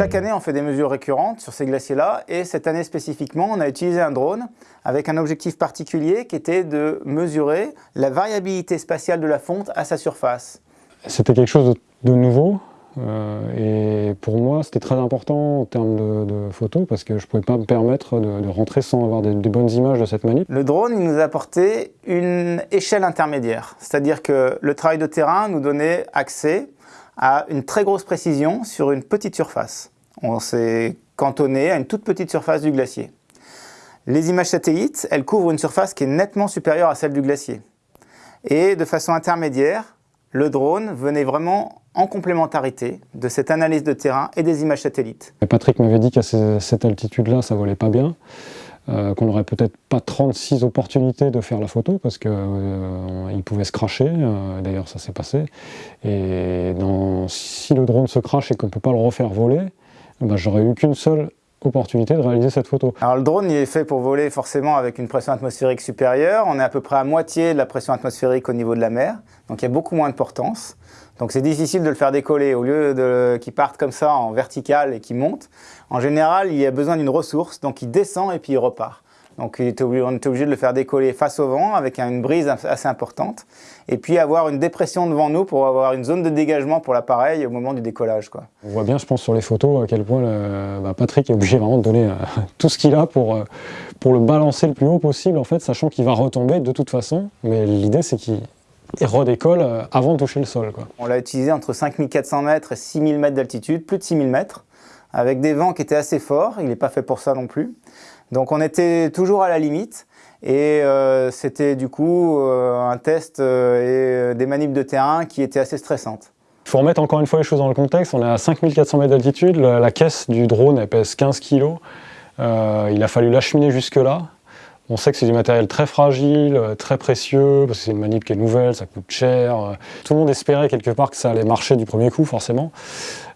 Chaque année, on fait des mesures récurrentes sur ces glaciers-là et cette année spécifiquement, on a utilisé un drone avec un objectif particulier qui était de mesurer la variabilité spatiale de la fonte à sa surface. C'était quelque chose de nouveau euh, et pour moi, c'était très important en termes de, photos parce que je ne pouvais pas me permettre de, rentrer sans avoir des, bonnes images de cette manip. Le drone, il nous a apporté une échelle intermédiaire. C'est-à-dire que le travail de terrain nous donnait accès à une très grosse précision sur une petite surface. On s'est cantonné à une toute petite surface du glacier. Les images satellites, elles couvrent une surface qui est nettement supérieure à celle du glacier. Et de façon intermédiaire, le drone venait vraiment en complémentarité de cette analyse de terrain et des images satellites. Patrick m'avait dit qu'à cette altitude-là, ça volait pas bien, euh, qu'on n'aurait peut-être pas 36 opportunités de faire la photo parce qu'il euh, pouvait se cracher, euh, d'ailleurs ça s'est passé. Et si le drone se crache et qu'on ne peut pas le refaire voler, ben, j'aurais eu qu'une seule opportunité de réaliser cette photo. Alors le drone il est fait pour voler forcément avec une pression atmosphérique supérieure. On est à peu près à moitié de la pression atmosphérique au niveau de la mer, donc il y a beaucoup moins de portance. Donc c'est difficile de le faire décoller. Au lieu de qu'il parte comme ça en vertical et qu'il monte, en général il y a besoin d'une ressource, donc il descend et puis il repart. Donc on était obligé de le faire décoller face au vent avec une brise assez importante. Et puis avoir une dépression devant nous pour avoir une zone de dégagement pour l'appareil au moment du décollage. Quoi. On voit bien, je pense, sur les photos à quel point bah, Patrick est obligé vraiment de donner euh, tout ce qu'il a pour, euh, pour le balancer le plus haut possible, en fait, sachant qu'il va retomber de toute façon. Mais l'idée, c'est qu'il redécolle euh, avant de toucher le sol. Quoi. On l'a utilisé entre 5400 mètres et 6000 mètres d'altitude, plus de 6000 mètres, avec des vents qui étaient assez forts. Il n'est pas fait pour ça non plus. Donc on était toujours à la limite et euh, c'était du coup euh, un test euh, et des manips de terrain qui étaient assez stressantes. Il faut remettre encore une fois les choses dans le contexte, on est à 5400 mètres d'altitude, la, caisse du drone pèse 15 kg, il a fallu l'acheminer jusque là. On sait que c'est du matériel très fragile, très précieux, parce que c'est une manip qui est nouvelle, ça coûte cher. Tout le monde espérait quelque part que ça allait marcher du premier coup, forcément.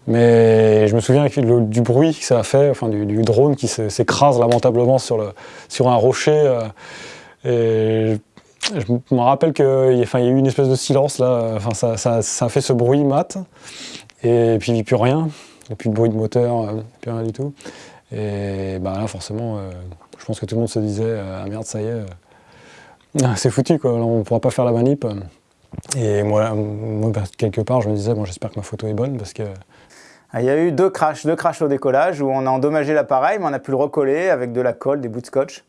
Mais je me souviens du bruit que ça a fait, enfin du, drone qui s'écrase lamentablement sur, le, sur un rocher. Euh, et je me rappelle qu'il y, a eu une espèce de silence là, enfin, ça, ça, a fait ce bruit mat, et puis il n'y a plus rien, il n'y a plus de bruit de moteur, euh, plus rien du tout. Et bah, là forcément, euh, je pense que tout le monde se disait ah merde ça y est, c'est foutu quoi, on ne pourra pas faire la manip. Et moi, moi bah, quelque part je me disais bon j'espère que ma photo est bonne parce que ah, il y a eu deux crashs, deux crashs au décollage où on a endommagé l'appareil, mais on a pu le recoller avec de la colle, des bouts de scotch.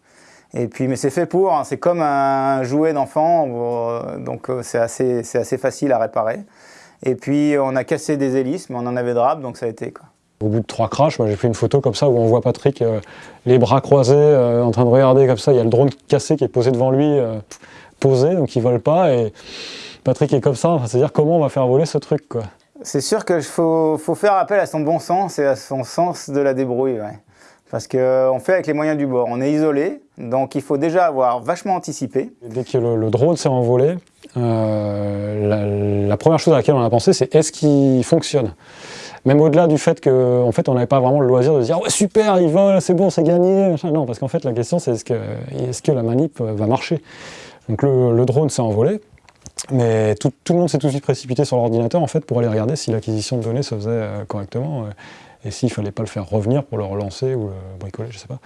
Et puis, mais c'est fait pour, hein, c'est comme un jouet d'enfant, euh, donc euh, c'est assez, assez facile à réparer. Et puis on a cassé des hélices, mais on en avait de rap, donc ça a été quoi. Au bout de trois crashs, j'ai pris une photo comme ça où on voit Patrick euh, les bras croisés, en train de regarder comme ça. Il y a le drone cassé qui est posé devant lui, posé, donc il vole pas. Et Patrick est comme ça, c'est-à-dire comment on va faire voler ce truc quoi. C'est sûr qu'il faut, faire appel à son bon sens et à son sens de la débrouille. Parce qu'on euh, fait avec les moyens du bord. On est isolé, donc il faut déjà avoir vachement anticipé. Dès que le, drone s'est envolé, euh, la, première chose à laquelle on a pensé, c'est est-ce qu'il fonctionne? Même au-delà du fait qu'en fait, on n'avait pas vraiment le loisir de dire « Ouais, super, il vole, c'est bon, c'est gagné !» Non, parce qu'en fait, la question, c'est est-ce que, est que la manip va marcher? Donc le drone s'est envolé, mais tout, le monde s'est tout de suite précipité sur l'ordinateur en fait pour aller regarder si l'acquisition de données se faisait euh, correctement euh, et s'il ne fallait pas le faire revenir pour le relancer ou le bricoler, je ne sais pas.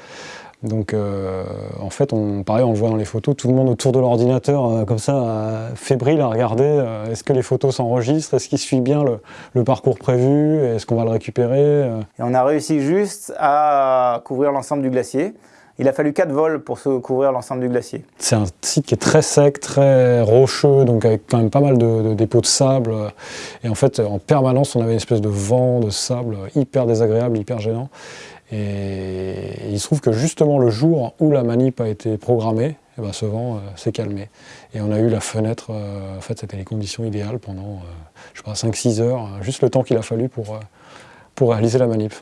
Donc euh, en fait, on, pareil, on le voit dans les photos, tout le monde autour de l'ordinateur, comme ça, fébrile à regarder, est-ce que les photos s'enregistrent, est-ce qu'il suit bien le, parcours prévu, est-ce qu'on va le récupérer Et on a réussi juste à couvrir l'ensemble du glacier. Il a fallu 4 vols pour se couvrir l'ensemble du glacier. C'est un site qui est très sec, très rocheux, donc avec quand même pas mal de, dépôts de sable. Et en fait, en permanence, on avait une espèce de vent, de sable hyper désagréable, hyper gênant. Et il se trouve que justement le jour où la manip a été programmée, eh ben, ce vent euh, s'est calmé. Et on a eu la fenêtre, euh, en fait c'était les conditions idéales pendant, euh, je sais pas, 5-6 heures, juste le temps qu'il a fallu pour, pour réaliser la manip.